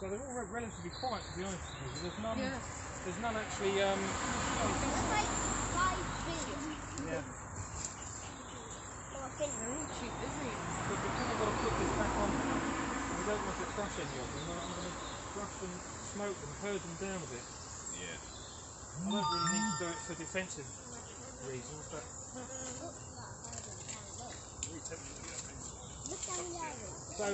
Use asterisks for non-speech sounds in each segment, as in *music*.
So they're all relatively quiet, to be honest with you. There's none. Yeah. There's none actually. Um, That's like five billion. yeah. Or a billion. They're all too busy. But because I've got to put this back on, I don't want to crush any of them. I'm going to crush them, smoke them, herd them down a bit. Yeah. I don't really need to do it for defensive so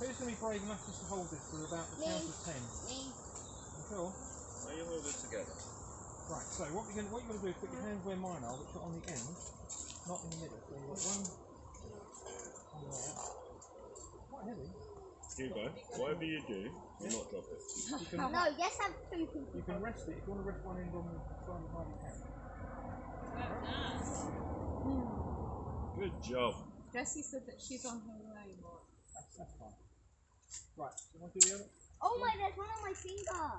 who's going to be brave enough just to hold this for about the count of ten? Me. You sure? Now you hold it together. Right. So what you're going what you're going to do is put your hands where mine are, which are on the end, not in the middle. So you've got one on there. Quite heavy. Hugo, whatever you do, do not drop it. You can No, yes, have two people. you can rest it if you want to rest one end on the side of the hand. Good job. Jessie said that she's on her way. Mark. That's, that's fine. Right. So want to do the other? Oh my, there's one on my finger.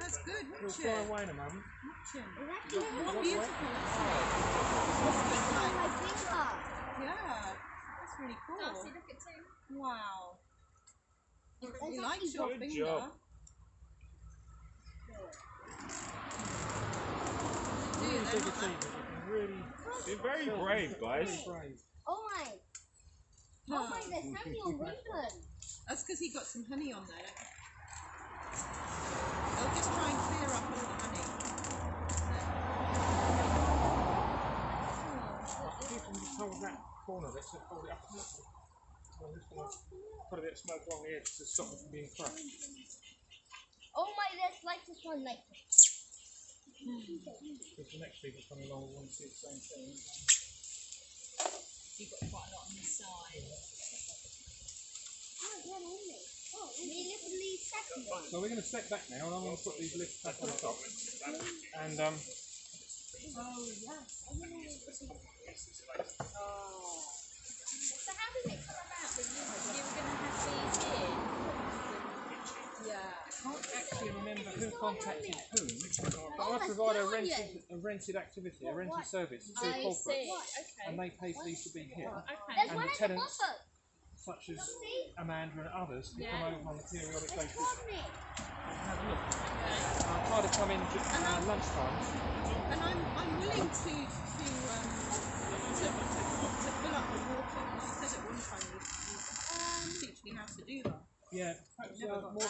That's good. It'll Watch fly away in a moment. Watch it. It's actually What oh. one beautiful. on my finger. Yeah. That's really cool. Darcy, look at two. Wow. That's You like your Good finger. job. Do Really they big not that- You can really You're very brave, guys. brave. Oh my. Oh my, there's honey on Wimbledon. That's because he got some honey on there. They'll just try and clear up all the honey. Right, if you can just hold that corner of it, so hold it up a bit. So I'm just going to put a bit of smoke along the edge to stop it from being crushed. Oh my, there's like this one like this. Because the next people coming along will want to see the same thing. You've got quite a lot on the side. Oh, yeah, only. Oh, we literally second one. So we're going to step back now, and I'm going to put these lifts back on the top. And um, Oh, yes. I don't know what this is. Oh. So how did it come about that you You were going to have these here. Yeah. I can't actually remember who contacted whom, but I that's provide a rented, a rented activity, a What, rented service to I corporates. Okay. and they pay for these to be here, Okay. And the tenants- such as Amanda and others who Yeah. come over on a periodic There's basis and have a look. I'll try to come in just uh, lunchtime. And I'm, I'm willing to to um to, to, to fill up the water. She said at one time you, you teach me how to do that. Yeah, perhaps uh, more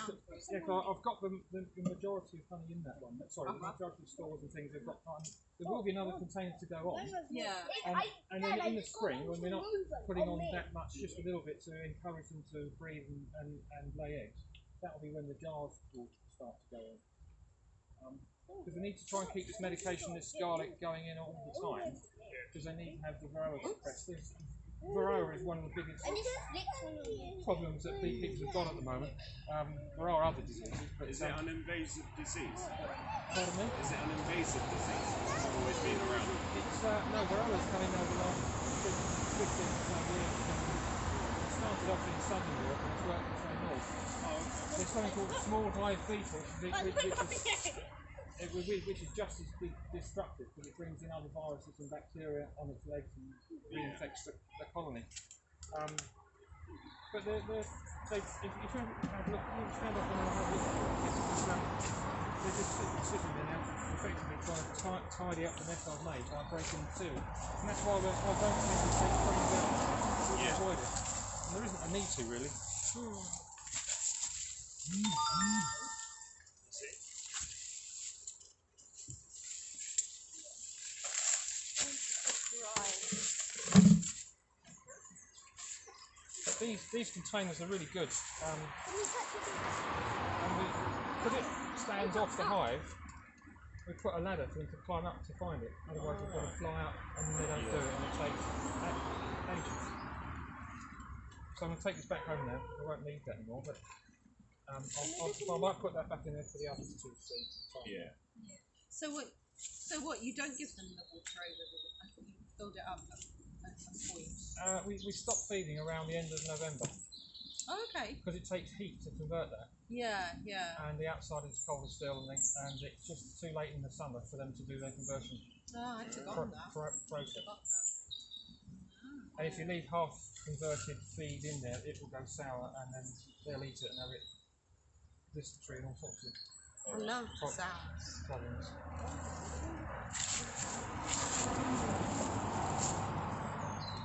round to, to it. yeah, 'cause I've got the, the, the majority of honey in that one. Sorry, the Uh-huh. majority of stores and things have got honey. There will be another container to go on. Yeah. And, and then in the spring, when we're not putting on that much, just a little bit to encourage them to breathe and, and, and lay eggs, that will be when the jars will start to go on. Because we need to try and keep this medication, this scarlet, going in all the time, because they need to have the varroa suppressed. There's- Varroa is one of the biggest And it flicks on you. problems that bee people have got at the moment. Um, there are other diseases, but Is um, it an invasive disease? pardon me? Is it an invasive disease? It's always been around. It's uh, no, Varroa's come in over the last 15 or years. It started off in southern Europe and it's worked its way north. There's something called small hive beetle, which, which, which, is, *laughs* it, which, is just as de- destructive because it brings in other viruses and bacteria on its legs and reinfects the, the colony. Um, but they're, they're, they, if, you have a look, you stand up and have a look, it's, um, they're just sitting, there now, effectively trying to ti- tidy up the mess I've made by breaking two. And that's why we're, I don't think we take frames out to Yeah. avoid it. And there isn't a need to really. But these these containers are really good. Um, and we, because it stands off the hive, we put a ladder for them to climb up to find it. Otherwise, they've got to fly up and they don't do it, and it takes ages. So I'm going to take this back home now. I won't need that anymore, but um, I'll, I'll, I might put that back in there for the others to see. Yeah. So what? So what? You don't give them the water over the. I think you filled it up at, at some point uh, we, we stop feeding around the end of November. Oh, okay. Because it takes heat to convert that. Yeah, yeah. And the outside is colder still, and, they, and it's just too late in the summer for them to do their conversion. Oh, I pro- that. Pro- process. That. Ah. And if you leave half converted feed in there, it will go sour, and then they'll eat it and have it dysentery and all sorts of. I love pro- sounds. Problems.